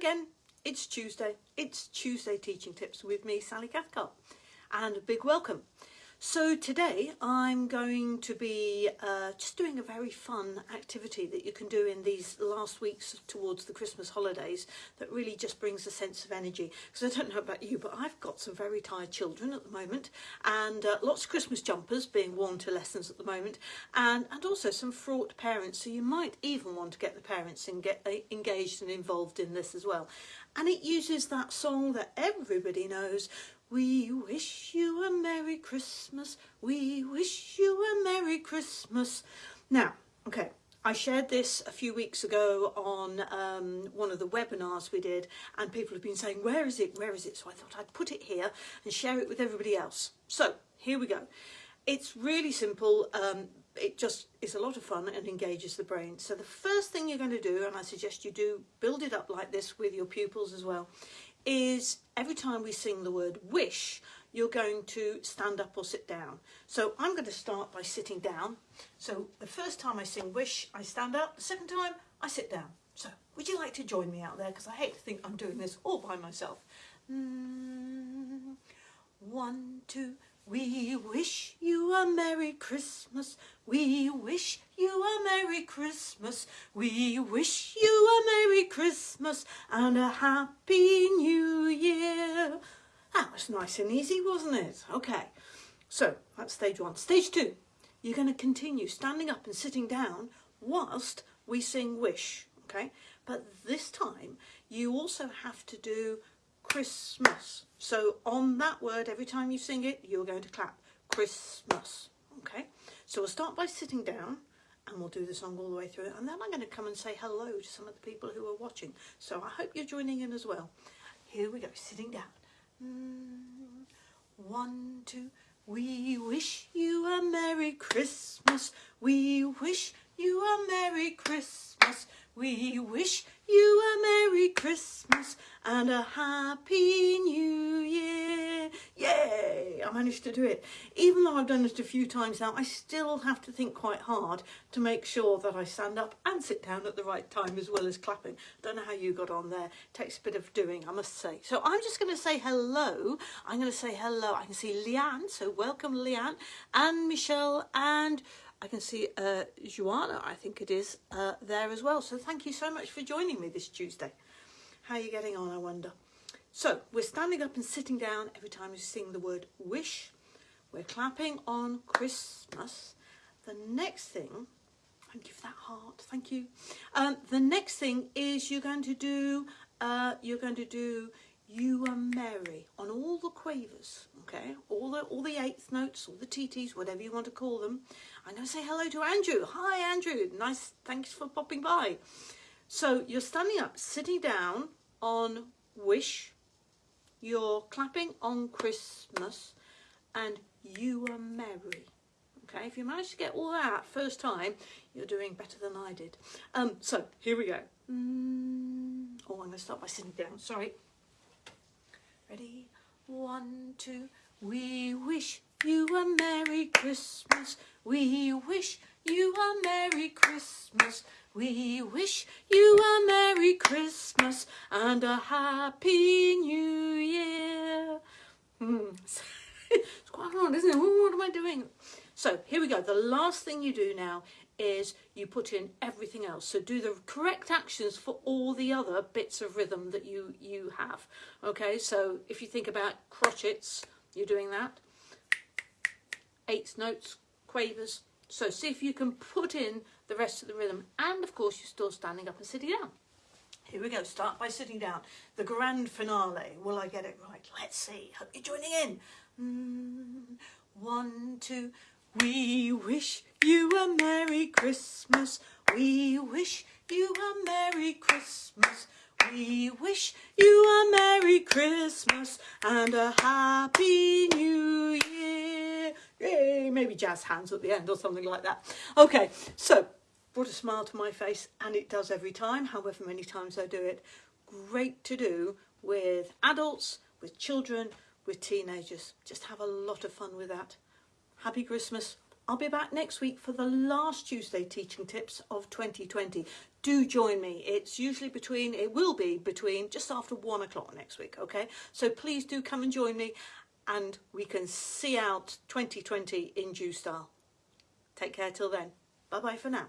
again, it's Tuesday. It's Tuesday Teaching Tips with me, Sally Cathcart, and a big welcome. So today I'm going to be uh, just doing a very fun activity that you can do in these last weeks towards the Christmas holidays that really just brings a sense of energy. Because I don't know about you, but I've got some very tired children at the moment and uh, lots of Christmas jumpers being worn to lessons at the moment and, and also some fraught parents. So you might even want to get the parents and get uh, engaged and involved in this as well. And it uses that song that everybody knows, we wish you a Merry Christmas. We wish you a Merry Christmas. Now, okay, I shared this a few weeks ago on um, one of the webinars we did and people have been saying, where is it, where is it? So I thought I'd put it here and share it with everybody else. So here we go. It's really simple. Um, it just is a lot of fun and engages the brain. So the first thing you're going to do, and I suggest you do build it up like this with your pupils as well, is every time we sing the word wish, you're going to stand up or sit down. So I'm going to start by sitting down. So the first time I sing wish, I stand up. The second time, I sit down. So would you like to join me out there? Because I hate to think I'm doing this all by myself. Mm, one, two, we wish you a Merry Christmas. We wish you a Merry Christmas. We wish you a Merry Christmas and a Happy New Year. That was nice and easy, wasn't it? Okay, so that's stage one. Stage two, you're going to continue standing up and sitting down whilst we sing Wish, okay? But this time, you also have to do Christmas. So on that word, every time you sing it, you're going to clap Christmas. Okay, so we'll start by sitting down and we'll do the song all the way through and then I'm going to come and say hello to some of the people who are watching. So I hope you're joining in as well. Here we go, sitting down. Mm, one, two, we wish you a Merry Christmas. We wish you a Merry Christmas. We wish you a Merry Christmas and a Happy New Year. Yay! I managed to do it. Even though I've done it a few times now, I still have to think quite hard to make sure that I stand up and sit down at the right time as well as clapping. Don't know how you got on there. Takes a bit of doing, I must say. So I'm just going to say hello. I'm going to say hello. I can see Leanne, so welcome Leanne, and Michelle, and I can see uh, Joanna, I think it is, uh, there as well. So thank you so much for joining me this Tuesday. How are you getting on, I wonder? So we're standing up and sitting down every time we sing the word wish. We're clapping on Christmas. The next thing, thank you for that heart, thank you. Um, the next thing is you're going to do, uh, you're going to do you are merry on all the quavers, okay? All the all the eighth notes, all the TTs, whatever you want to call them. I'm going to say hello to Andrew. Hi, Andrew. Nice. Thanks for popping by. So you're standing up, sitting down on wish. You're clapping on Christmas, and you are merry. Okay, if you manage to get all that first time, you're doing better than I did. Um, so here we go. Mm, oh, I'm going to start by sitting down. Sorry. Ready? One, two. We wish you a Merry Christmas. We wish you a Merry Christmas. We wish you a Merry Christmas and a Happy New Year. Hmm. it's quite hard, isn't it? What am I doing? So here we go. The last thing you do now is you put in everything else. So do the correct actions for all the other bits of rhythm that you, you have. Okay, so if you think about crotchets, you're doing that. Eighth notes, quavers. So see if you can put in the rest of the rhythm. And of course, you're still standing up and sitting down. Here we go. Start by sitting down. The grand finale. Will I get it right? Let's see. Hope you're joining in. Mm, one, two. We wish you a Merry Christmas. We wish you a Merry Christmas. We wish you a Merry Christmas and a Happy New Year. Yay, maybe jazz hands at the end or something like that. Okay, so brought a smile to my face and it does every time, however many times I do it. Great to do with adults, with children, with teenagers. Just have a lot of fun with that. Happy Christmas. I'll be back next week for the last Tuesday teaching tips of 2020. do join me. It's usually between, it will be between just after one o'clock next week, okay? So please do come and join me and we can see out 2020 in due style. Take care till then. Bye bye for now.